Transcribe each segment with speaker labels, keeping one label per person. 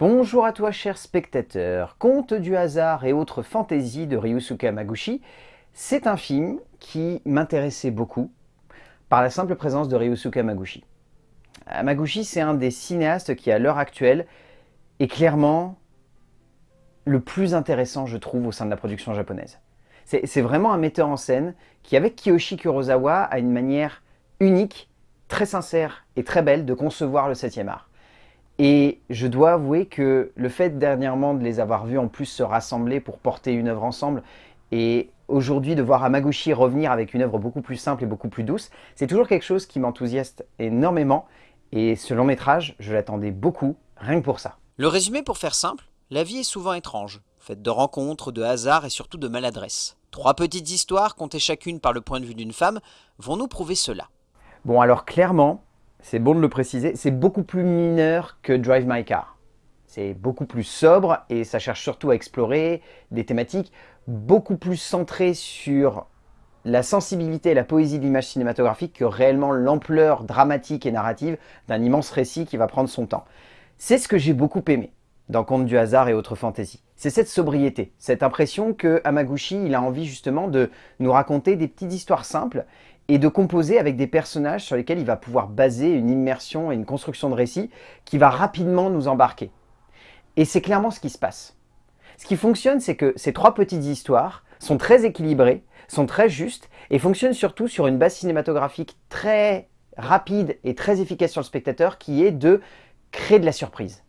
Speaker 1: Bonjour à toi cher spectateur, Conte du hasard et autres fantaisies de Ryusuke Hamaguchi, c'est un film qui m'intéressait beaucoup par la simple présence de Ryusuke Hamaguchi. Hamaguchi c'est un des cinéastes qui à l'heure actuelle est clairement le plus intéressant je trouve au sein de la production japonaise. C'est vraiment un metteur en scène qui avec Kiyoshi Kurosawa a une manière unique, très sincère et très belle de concevoir le 7 art. Et je dois avouer que le fait dernièrement de les avoir vus en plus se rassembler pour porter une œuvre ensemble et aujourd'hui de voir Hamaguchi revenir avec une œuvre beaucoup plus simple et beaucoup plus douce, c'est toujours quelque chose qui m'enthousiaste énormément et ce long métrage, je l'attendais beaucoup, rien que pour ça.
Speaker 2: Le résumé pour faire simple, la vie est souvent étrange, faite de rencontres, de hasards et surtout de maladresse. Trois petites histoires, contées chacune par le point de vue d'une femme, vont nous prouver cela.
Speaker 1: Bon alors clairement, c'est bon de le préciser, c'est beaucoup plus mineur que Drive My Car. C'est beaucoup plus sobre et ça cherche surtout à explorer des thématiques beaucoup plus centrées sur la sensibilité et la poésie de l'image cinématographique que réellement l'ampleur dramatique et narrative d'un immense récit qui va prendre son temps. C'est ce que j'ai beaucoup aimé dans Conte du hasard et autres fantaisies. C'est cette sobriété, cette impression que il a envie justement de nous raconter des petites histoires simples et de composer avec des personnages sur lesquels il va pouvoir baser une immersion et une construction de récit qui va rapidement nous embarquer. Et c'est clairement ce qui se passe. Ce qui fonctionne, c'est que ces trois petites histoires sont très équilibrées, sont très justes et fonctionnent surtout sur une base cinématographique très rapide et très efficace sur le spectateur qui est de créer de la surprise.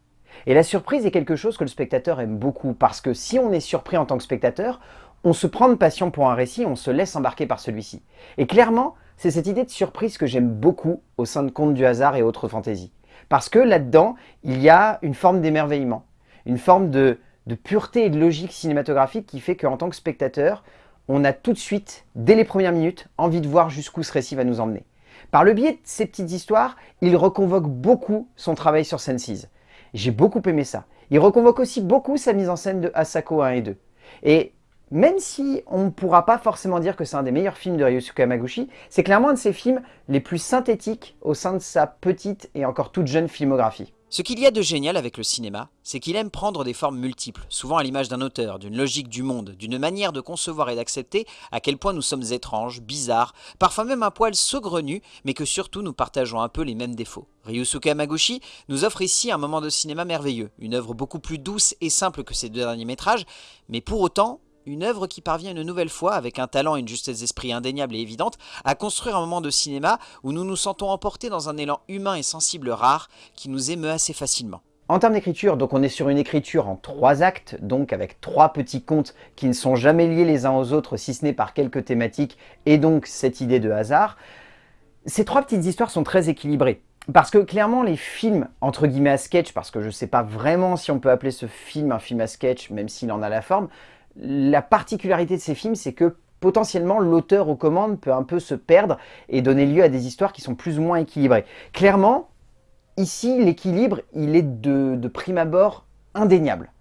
Speaker 1: Et la surprise est quelque chose que le spectateur aime beaucoup parce que si on est surpris en tant que spectateur, on se prend de passion pour un récit, on se laisse embarquer par celui-ci. Et clairement, c'est cette idée de surprise que j'aime beaucoup au sein de Contes du hasard et autres fantaisies. Parce que là-dedans, il y a une forme d'émerveillement, une forme de, pureté et de logique cinématographique qui fait qu'en tant que spectateur, on a tout de suite, dès les premières minutes, envie de voir jusqu'où ce récit va nous emmener. Par le biais de ces petites histoires, il reconvoque beaucoup son travail sur Senses. J'ai beaucoup aimé ça. Il reconvoque aussi beaucoup sa mise en scène de Asako 1 et 2. Et même si on ne pourra pas forcément dire que c'est un des meilleurs films de Ryusuke Hamaguchi, c'est clairement un de ses films les plus synthétiques au sein de sa petite et encore toute jeune filmographie.
Speaker 2: Ce qu'il y a de génial avec le cinéma, c'est qu'il aime prendre des formes multiples, souvent à l'image d'un auteur, d'une logique du monde, d'une manière de concevoir et d'accepter à quel point nous sommes étranges, bizarres, parfois même un poil saugrenus, mais que surtout nous partageons un peu les mêmes défauts. Ryusuke Hamaguchi nous offre ici un moment de cinéma merveilleux, une œuvre beaucoup plus douce et simple que ses deux derniers métrages, mais pour autant une œuvre qui parvient une nouvelle fois, avec un talent et une justesse d'esprit indéniable et évidente, à construire un moment de cinéma où nous nous sentons emportés dans un élan humain et sensible rare qui nous émeut assez facilement.
Speaker 1: En termes d'écriture, donc on est sur une écriture en trois actes, donc avec trois petits contes qui ne sont jamais liés les uns aux autres, si ce n'est par quelques thématiques, et donc cette idée de hasard. Ces trois petites histoires sont très équilibrées. Parce que clairement, les films, entre guillemets à sketch, parce que je ne sais pas vraiment si on peut appeler ce film un film à sketch, même s'il en a la forme, la particularité de ces films, c'est que potentiellement l'auteur aux commandes peut un peu se perdre et donner lieu à des histoires qui sont plus ou moins équilibrées. Clairement, ici, l'équilibre, il est de, prime abord indéniable.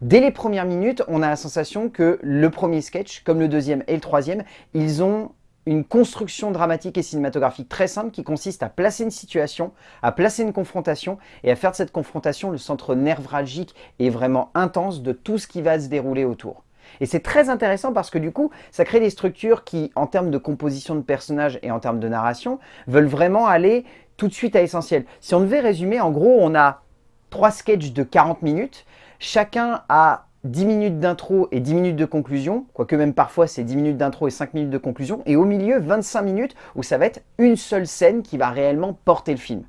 Speaker 1: Dès les premières minutes, on a la sensation que le premier sketch, comme le deuxième et le troisième, ils ont une construction dramatique et cinématographique très simple qui consiste à placer une situation, à placer une confrontation et à faire de cette confrontation le centre névralgique et vraiment intense de tout ce qui va se dérouler autour. Et c'est très intéressant parce que du coup, ça crée des structures qui, en termes de composition de personnages et en termes de narration, veulent vraiment aller tout de suite à l'essentiel. Si on devait résumer, en gros, on a trois sketchs de 40 minutes. Chacun a 10 minutes d'intro et 10 minutes de conclusion, quoique même parfois c'est 10 minutes d'intro et 5 minutes de conclusion, et au milieu 25 minutes où ça va être une seule scène qui va réellement porter le film.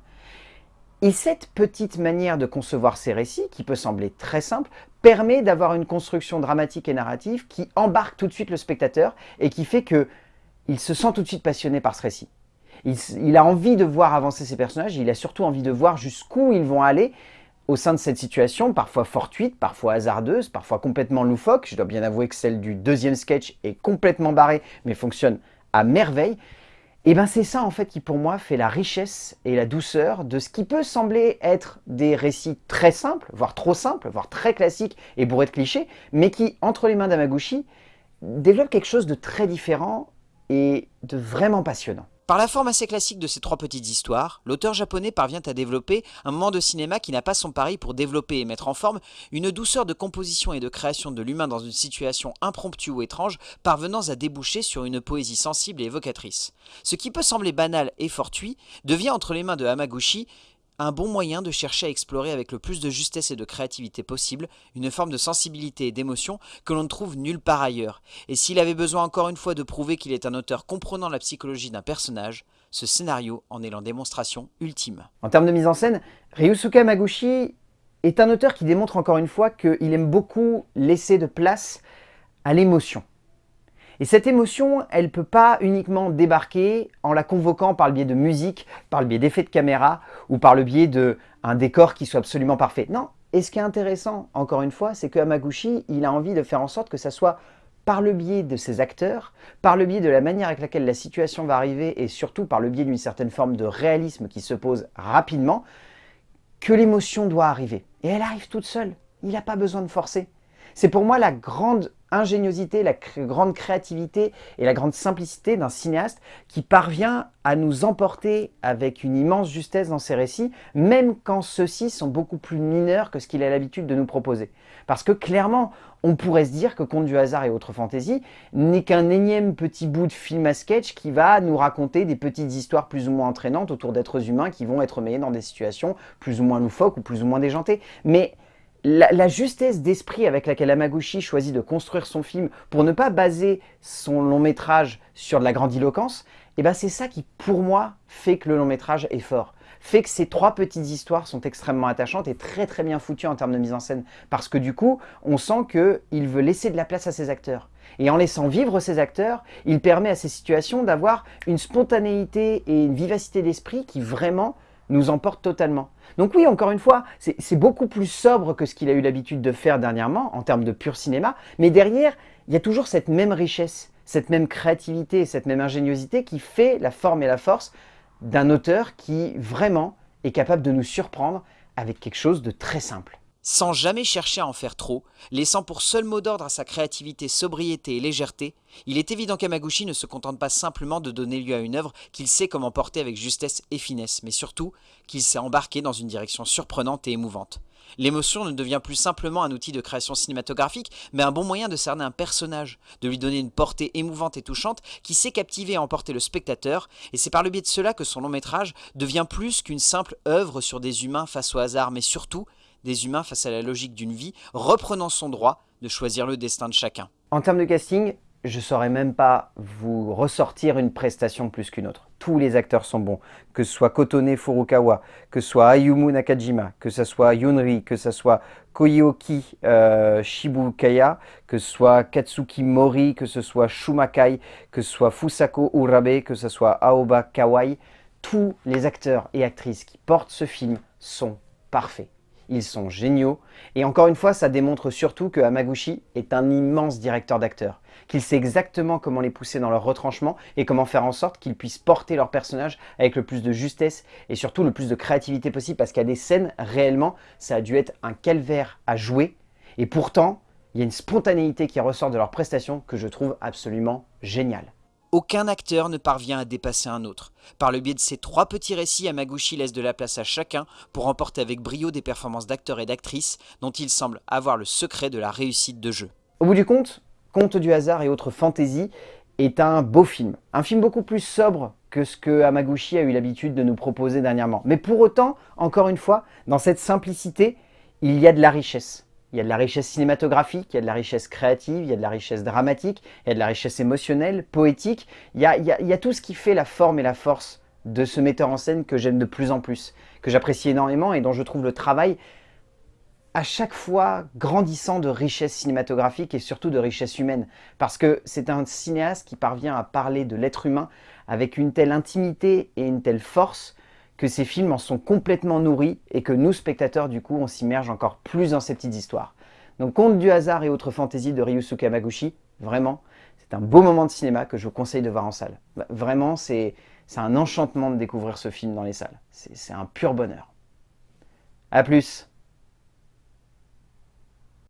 Speaker 1: Et cette petite manière de concevoir ces récits, qui peut sembler très simple, permet d'avoir une construction dramatique et narrative qui embarque tout de suite le spectateur et qui fait que il se sent tout de suite passionné par ce récit. Il, il a envie de voir avancer ses personnages, il a surtout envie de voir jusqu'où ils vont aller, au sein de cette situation, parfois fortuite, parfois hasardeuse, parfois complètement loufoque, je dois bien avouer que celle du deuxième sketch est complètement barrée, mais fonctionne à merveille, et bien c'est ça en fait qui pour moi fait la richesse et la douceur de ce qui peut sembler être des récits très simples, voire trop simples, voire très classiques et bourrés de clichés, mais qui, entre les mains d'Amaguchi, développe quelque chose de très différent et de vraiment passionnant.
Speaker 2: Par la forme assez classique de ces trois petites histoires, l'auteur japonais parvient à développer un moment de cinéma qui n'a pas son pari pour développer et mettre en forme une douceur de composition et de création de l'humain dans une situation impromptue ou étrange, parvenant à déboucher sur une poésie sensible et évocatrice. Ce qui peut sembler banal et fortuit devient entre les mains de Hamaguchi un bon moyen de chercher à explorer avec le plus de justesse et de créativité possible une forme de sensibilité et d'émotion que l'on ne trouve nulle part ailleurs. Et s'il avait besoin encore une fois de prouver qu'il est un auteur comprenant la psychologie d'un personnage, ce scénario en est la démonstration ultime.
Speaker 1: En termes de mise en scène, Ryusuke Hamaguchi est un auteur qui démontre encore une fois qu'il aime beaucoup laisser de place à l'émotion. Et cette émotion, elle ne peut pas uniquement débarquer en la convoquant par le biais de musique, par le biais d'effets de caméra ou par le biais d'un décor qui soit absolument parfait. Non, et ce qui est intéressant, encore une fois, c'est que Hamaguchi, il a envie de faire en sorte que ça soit par le biais de ses acteurs, par le biais de la manière avec laquelle la situation va arriver et surtout par le biais d'une certaine forme de réalisme qui se pose rapidement, que l'émotion doit arriver. Et elle arrive toute seule, il n'a pas besoin de forcer. C'est pour moi la grande ingéniosité, la grande créativité et la grande simplicité d'un cinéaste qui parvient à nous emporter avec une immense justesse dans ses récits, même quand ceux-ci sont beaucoup plus mineurs que ce qu'il a l'habitude de nous proposer. Parce que clairement, on pourrait se dire que Conte du hasard et autres fantaisies n'est qu'un énième petit bout de film à sketch qui va nous raconter des petites histoires plus ou moins entraînantes autour d'êtres humains qui vont être mêlés dans des situations plus ou moins loufoques ou plus ou moins déjantées. Mais la, justesse d'esprit avec laquelle Amaguchi choisit de construire son film pour ne pas baser son long métrage sur de la grandiloquence, eh ben c'est ça qui, pour moi, fait que le long métrage est fort. Fait que ces trois petites histoires sont extrêmement attachantes et très très bien foutues en termes de mise en scène. Parce que du coup, on sent qu'il veut laisser de la place à ses acteurs. Et en laissant vivre ses acteurs, il permet à ces situations d'avoir une spontanéité et une vivacité d'esprit qui vraiment nous emporte totalement. Donc oui, encore une fois, c'est beaucoup plus sobre que ce qu'il a eu l'habitude de faire dernièrement, en termes de pur cinéma, mais derrière, il y a toujours cette même richesse, cette même créativité, cette même ingéniosité qui fait la forme et la force d'un auteur qui, vraiment, est capable de nous surprendre avec quelque chose de très simple
Speaker 2: sans jamais chercher à en faire trop, laissant pour seul mot d'ordre à sa créativité, sobriété et légèreté, il est évident qu'Amaguchi ne se contente pas simplement de donner lieu à une œuvre qu'il sait comment porter avec justesse et finesse, mais surtout qu'il s'est embarqué dans une direction surprenante et émouvante. L'émotion ne devient plus simplement un outil de création cinématographique, mais un bon moyen de cerner un personnage, de lui donner une portée émouvante et touchante qui sait captiver et emporter le spectateur, et c'est par le biais de cela que son long métrage devient plus qu'une simple œuvre sur des humains face au hasard, mais surtout des humains face à la logique d'une vie, reprenant son droit de choisir le destin de chacun.
Speaker 1: En termes de casting, je ne saurais même pas vous ressortir une prestation plus qu'une autre. Tous les acteurs sont bons, que ce soit Kotone Furukawa, que ce soit Ayumu Nakajima, que ce soit Yunri, que ce soit Koyoki euh, Shibukaya, que ce soit Katsuki Mori, que ce soit Shumakai, que ce soit Fusako Urabe, que ce soit Aoba Kawai, tous les acteurs et actrices qui portent ce film sont parfaits ils sont géniaux. Et encore une fois, ça démontre surtout que Hamaguchi est un immense directeur d'acteurs, qu'il sait exactement comment les pousser dans leur retranchement et comment faire en sorte qu'ils puissent porter leur personnage avec le plus de justesse et surtout le plus de créativité possible parce a des scènes, réellement, ça a dû être un calvaire à jouer et pourtant, il y a une spontanéité qui ressort de leur prestation que je trouve absolument géniale.
Speaker 2: Aucun acteur ne parvient à dépasser un autre. Par le biais de ces trois petits récits, Yamaguchi laisse de la place à chacun pour remporter avec brio des performances d'acteurs et d'actrices dont il semble avoir le secret de la réussite de jeu.
Speaker 1: Au bout du compte, Conte du hasard et autres fantaisies est un beau film. Un film beaucoup plus sobre que ce que Hamaguchi a eu l'habitude de nous proposer dernièrement. Mais pour autant, encore une fois, dans cette simplicité, il y a de la richesse. Il y a de la richesse cinématographique, il y a de la richesse créative, il y a de la richesse dramatique, il y a de la richesse émotionnelle, poétique. Il y a, tout ce qui fait la forme et la force de ce metteur en scène que j'aime de plus en plus, que j'apprécie énormément et dont je trouve le travail à chaque fois grandissant de richesse cinématographique et surtout de richesse humaine. Parce que c'est un cinéaste qui parvient à parler de l'être humain avec une telle intimité et une telle force que ces films en sont complètement nourris et que nous, spectateurs, du coup, on s'immerge encore plus dans ces petites histoires. Donc, Conte du hasard et autres fantaisies de Ryusuke Hamaguchi, vraiment, c'est un beau moment de cinéma que je vous conseille de voir en salle. Bah, vraiment, c'est un enchantement de découvrir ce film dans les salles. C'est un pur bonheur. A plus